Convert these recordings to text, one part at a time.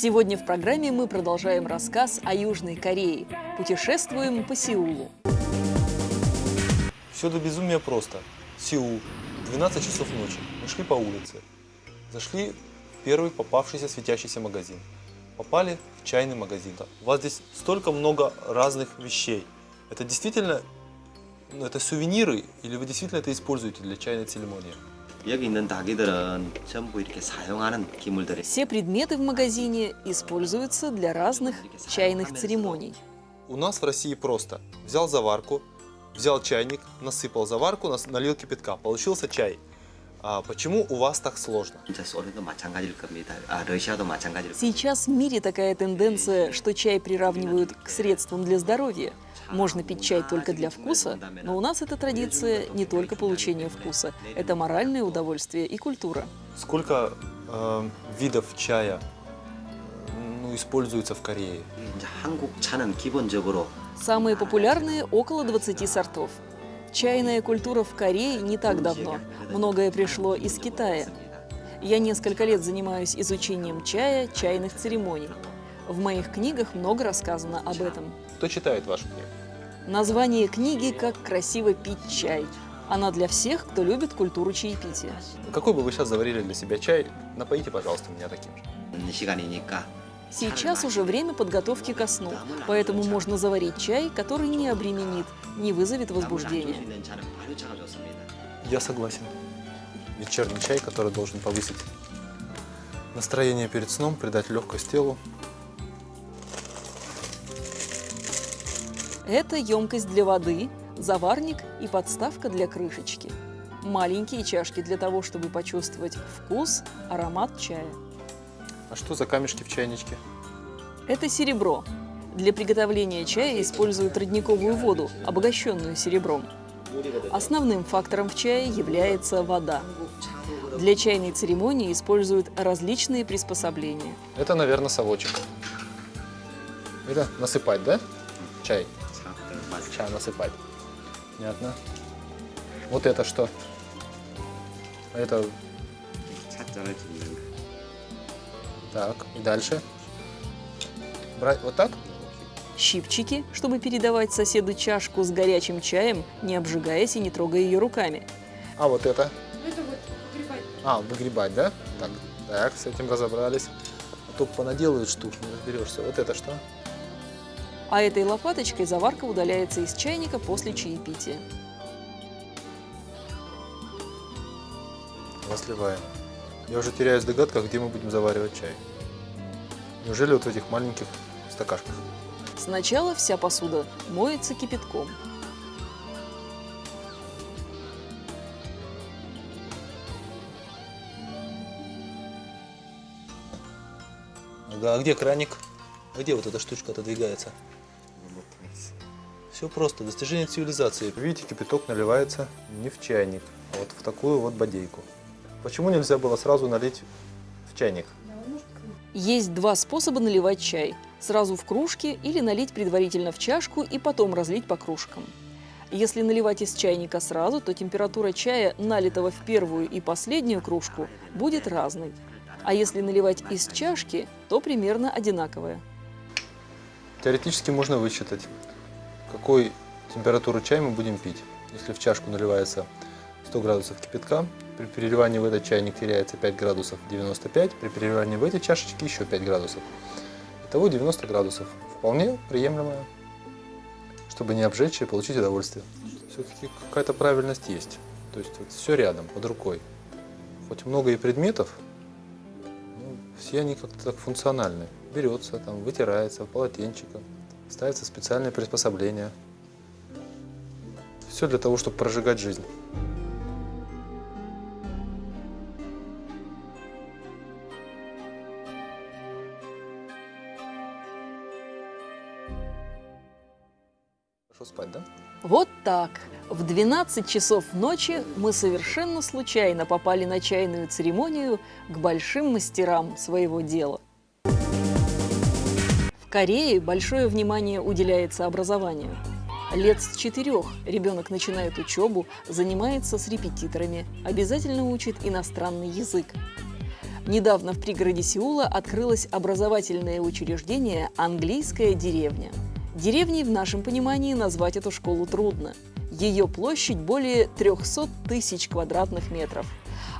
Сегодня в программе мы продолжаем рассказ о Южной Корее. Путешествуем по Сеулу. Все до безумия просто. Сеул, 12 часов ночи. Мы шли по улице. Зашли в первый попавшийся светящийся магазин. Попали в чайный магазин. У вас здесь столько много разных вещей. Это действительно, ну, это сувениры или вы действительно это используете для чайной церемонии? Все предметы в магазине используются для разных чайных церемоний. У нас в России просто. Взял заварку, взял чайник, насыпал заварку, налил кипятка, получился чай. А почему у вас так сложно? Сейчас в мире такая тенденция, что чай приравнивают к средствам для здоровья. Можно пить чай только для вкуса, но у нас эта традиция не только получение вкуса. Это моральное удовольствие и культура. Сколько э, видов чая э, ну, используется в Корее? Самые популярные – около 20 сортов. Чайная культура в Корее не так давно – Многое пришло из Китая. Я несколько лет занимаюсь изучением чая, чайных церемоний. В моих книгах много рассказано об этом. Кто читает вашу книгу? Название книги «Как красиво пить чай». Она для всех, кто любит культуру чаепития. Какой бы вы сейчас заварили для себя чай, напоите, пожалуйста, меня таким же. Сейчас уже время подготовки ко сну, поэтому можно заварить чай, который не обременит, не вызовет возбуждения. Я согласен. Вечерний чай, который должен повысить настроение перед сном, придать легкость телу. Это емкость для воды, заварник и подставка для крышечки. Маленькие чашки для того, чтобы почувствовать вкус, аромат чая. А что за камешки в чайничке? Это серебро. Для приготовления чая используют родниковую воду, обогащенную серебром. Основным фактором в чае является вода. Для чайной церемонии используют различные приспособления. Это, наверное, совочек. Это насыпать, да? Чай. Чай насыпать. Понятно. Вот это что? Это... Так, и дальше? Брать вот так? Щипчики, чтобы передавать соседу чашку с горячим чаем, не обжигаясь и не трогая ее руками. А вот это? Это вот погребать. А, выгребать, да? Так, так, с этим разобрались. А то понаделают штук, не разберешься. Вот это что? А этой лопаточкой заварка удаляется из чайника после чаепития. Разливаем. Я уже теряюсь в догадках, где мы будем заваривать чай. Неужели вот в этих маленьких стакашках? Сначала вся посуда моется кипятком. Ага, а где краник? А где вот эта штучка отодвигается? Все просто, достижение цивилизации. Видите, кипяток наливается не в чайник, а вот в такую вот бодейку. Почему нельзя было сразу налить в чайник? Есть два способа наливать чай. Сразу в кружке или налить предварительно в чашку и потом разлить по кружкам. Если наливать из чайника сразу, то температура чая, налитого в первую и последнюю кружку, будет разной. А если наливать из чашки, то примерно одинаковая. Теоретически можно высчитать, какой температуру чая мы будем пить. Если в чашку наливается 100 градусов кипятка, при переливании в этот чайник теряется 5 градусов 95, при переливании в эти чашечки еще 5 градусов. Итого 90 градусов. Вполне приемлемое, чтобы не обжечь и получить удовольствие. Все-таки какая-то правильность есть. То есть вот все рядом, под рукой. Хоть много и предметов, ну, все они как-то так функциональны. Берется, там, вытирается полотенчиком, ставится специальное приспособление. Все для того, чтобы прожигать жизнь. Вот так. В 12 часов ночи мы совершенно случайно попали на чайную церемонию к большим мастерам своего дела. В Корее большое внимание уделяется образованию. Лет с четырех ребенок начинает учебу, занимается с репетиторами, обязательно учит иностранный язык. Недавно в пригороде Сеула открылось образовательное учреждение «Английская деревня». Деревней в нашем понимании назвать эту школу трудно. Ее площадь более 300 тысяч квадратных метров,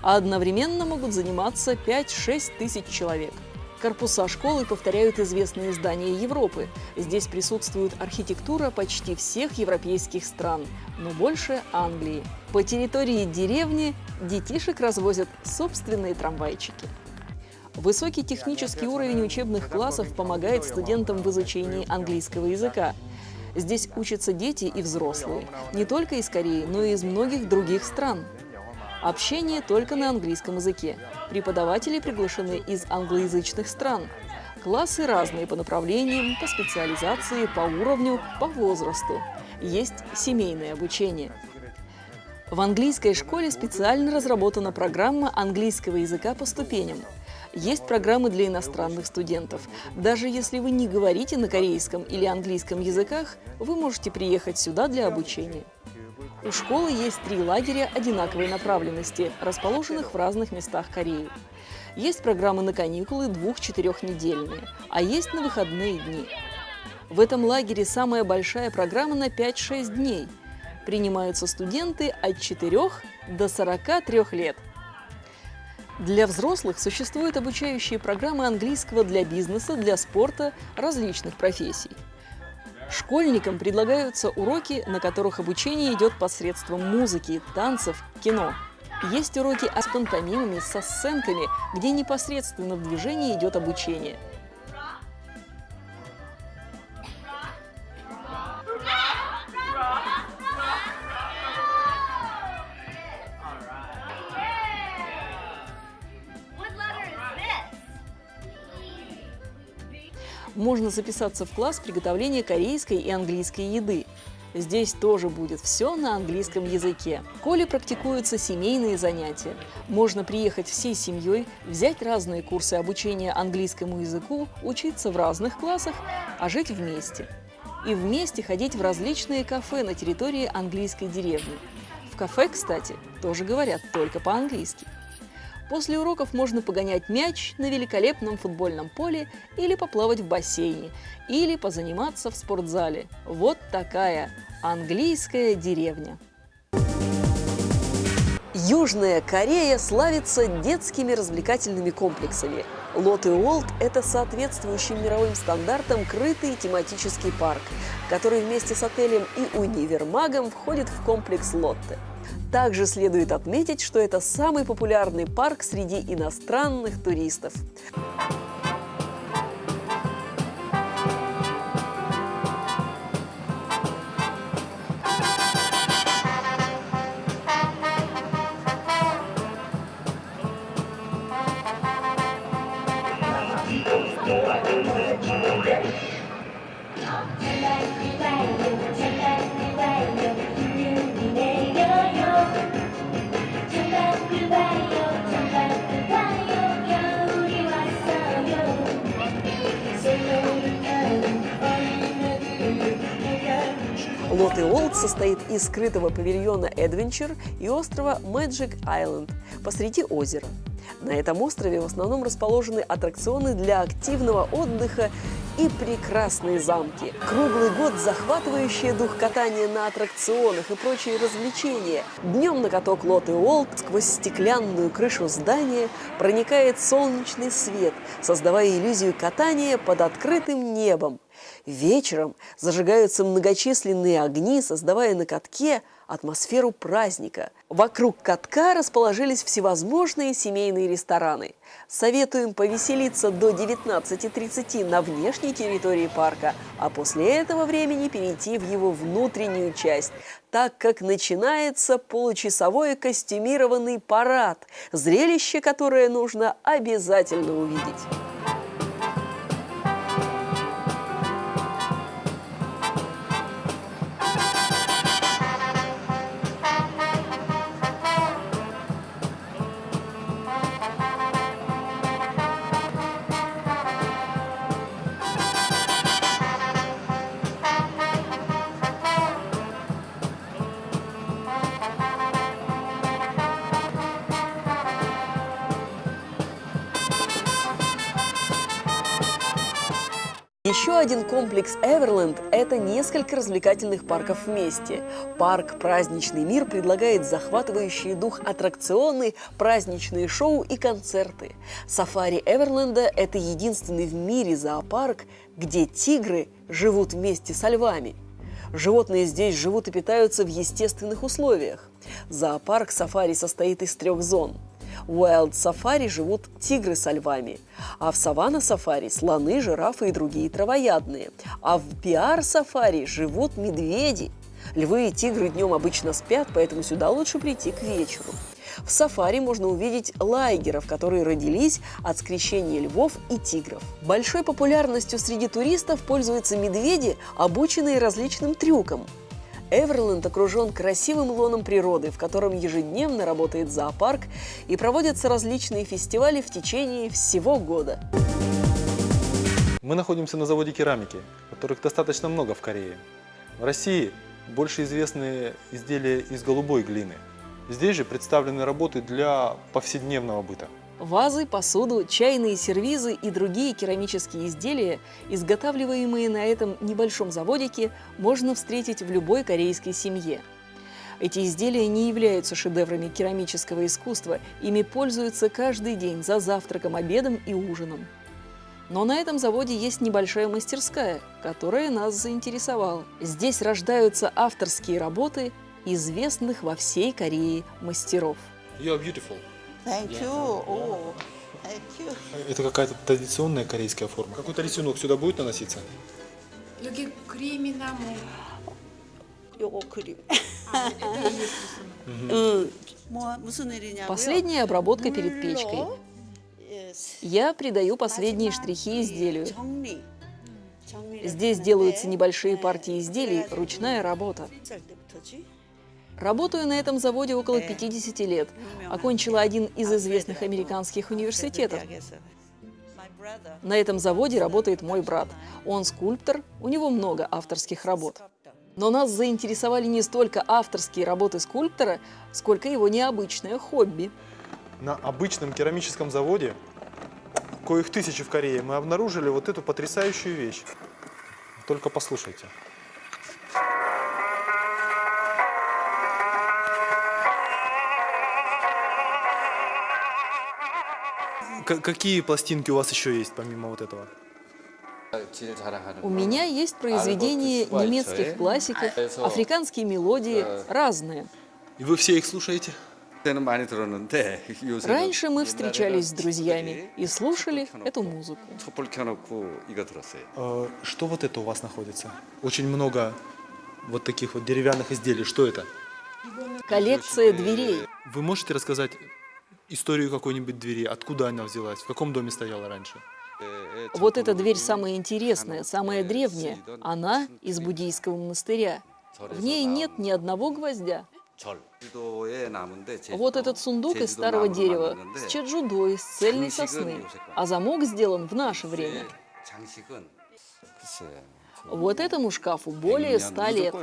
а одновременно могут заниматься 5-6 тысяч человек – Корпуса школы повторяют известные здания Европы. Здесь присутствует архитектура почти всех европейских стран, но больше Англии. По территории деревни детишек развозят собственные трамвайчики. Высокий технический уровень учебных классов помогает студентам в изучении английского языка. Здесь учатся дети и взрослые, не только из Кореи, но и из многих других стран. Общение только на английском языке. Преподаватели приглашены из англоязычных стран. Классы разные по направлениям, по специализации, по уровню, по возрасту. Есть семейное обучение. В английской школе специально разработана программа английского языка по ступеням. Есть программы для иностранных студентов. Даже если вы не говорите на корейском или английском языках, вы можете приехать сюда для обучения. У школы есть три лагеря одинаковой направленности, расположенных в разных местах Кореи. Есть программы на каникулы двух-четырехнедельные, а есть на выходные дни. В этом лагере самая большая программа на 5-6 дней. Принимаются студенты от 4 до 43 лет. Для взрослых существуют обучающие программы английского для бизнеса, для спорта, различных профессий. Школьникам предлагаются уроки, на которых обучение идет посредством музыки, танцев, кино. Есть уроки с пантомимами, со сценками, где непосредственно в движении идет обучение – можно записаться в класс приготовления корейской и английской еды. Здесь тоже будет все на английском языке. Коли практикуются семейные занятия. Можно приехать всей семьей, взять разные курсы обучения английскому языку, учиться в разных классах, а жить вместе. И вместе ходить в различные кафе на территории английской деревни. В кафе, кстати, тоже говорят только по-английски. После уроков можно погонять мяч на великолепном футбольном поле или поплавать в бассейне, или позаниматься в спортзале. Вот такая английская деревня. Южная Корея славится детскими развлекательными комплексами. Лотте Уолт – это соответствующий мировым стандартам крытый тематический парк, который вместе с отелем и универмагом входит в комплекс Лотте. Также следует отметить, что это самый популярный парк среди иностранных туристов. Состоит из скрытого павильона Adventure и острова Magic Island посреди озера. На этом острове в основном расположены аттракционы для активного отдыха и прекрасные замки. Круглый год захватывающее дух катания на аттракционах и прочие развлечения. Днем на каток Лот и Олд сквозь стеклянную крышу здания проникает солнечный свет, создавая иллюзию катания под открытым небом. Вечером зажигаются многочисленные огни, создавая на катке атмосферу праздника. Вокруг катка расположились всевозможные семейные рестораны. Советуем повеселиться до 19.30 на внешней территории парка, а после этого времени перейти в его внутреннюю часть, так как начинается получасовой костюмированный парад, зрелище, которое нужно обязательно увидеть. Еще один комплекс Эверленд – это несколько развлекательных парков вместе. Парк «Праздничный мир» предлагает захватывающие дух аттракционы, праздничные шоу и концерты. Сафари Эверленда – это единственный в мире зоопарк, где тигры живут вместе со львами. Животные здесь живут и питаются в естественных условиях. Зоопарк сафари состоит из трех зон – Safari живут тигры со львами, а в Safari – слоны, жирафы и другие травоядные. А в Safari живут медведи. Львы и тигры днем обычно спят, поэтому сюда лучше прийти к вечеру. В сафари можно увидеть лайгеров, которые родились от скрещения львов и тигров. Большой популярностью среди туристов пользуются медведи, обученные различным трюкам. Эверленд окружен красивым лоном природы, в котором ежедневно работает зоопарк и проводятся различные фестивали в течение всего года. Мы находимся на заводе керамики, которых достаточно много в Корее. В России больше известны изделия из голубой глины. Здесь же представлены работы для повседневного быта. Вазы, посуду, чайные сервизы и другие керамические изделия, изготавливаемые на этом небольшом заводике, можно встретить в любой корейской семье. Эти изделия не являются шедеврами керамического искусства, ими пользуются каждый день за завтраком, обедом и ужином. Но на этом заводе есть небольшая мастерская, которая нас заинтересовала. Здесь рождаются авторские работы известных во всей Корее мастеров. You are beautiful. Thank you. Oh, thank you. Это какая-то традиционная корейская форма. Какой-то рисунок сюда будет наноситься? 여기 그림이나 뭐 요거 그림. 아, 네, 네, 무슨 응. 뭐 무슨 일이냐고요? Последняя обработка перед печкой. 물로, 예, Я придаю последние 마지막 штрихи 이 изделию. 정리. 정리를 Здесь 하는데, делаются небольшие 네, партии изделий, 그래가지고 ручная работа. Работаю на этом заводе около 50 лет. Окончила один из известных американских университетов. На этом заводе работает мой брат. Он скульптор, у него много авторских работ. Но нас заинтересовали не столько авторские работы скульптора, сколько его необычное хобби. На обычном керамическом заводе, коих тысячи в Корее, мы обнаружили вот эту потрясающую вещь. Только послушайте. какие пластинки у вас еще есть, помимо вот этого? У меня есть произведения немецких классиков, африканские мелодии, разные. И вы все их слушаете? Раньше мы встречались с друзьями и слушали эту музыку. А, что вот это у вас находится? Очень много вот таких вот деревянных изделий. Что это? Коллекция дверей. Вы можете рассказать историю какой-нибудь двери, откуда она взялась, в каком доме стояла раньше. Вот эта дверь самая интересная, самая древняя. Она из буддийского монастыря. В ней нет ни одного гвоздя. Вот этот сундук из старого дерева, с чаджудой, с цельной сосны. А замок сделан в наше время. Вот этому шкафу более ста лет.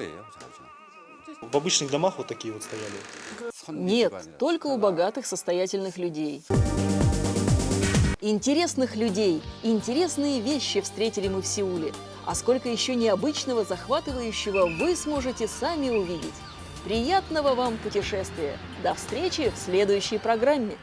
В обычных домах вот такие вот стояли. Нет, только у богатых состоятельных людей. Интересных людей, интересные вещи встретили мы в Сеуле. А сколько еще необычного, захватывающего вы сможете сами увидеть. Приятного вам путешествия! До встречи в следующей программе!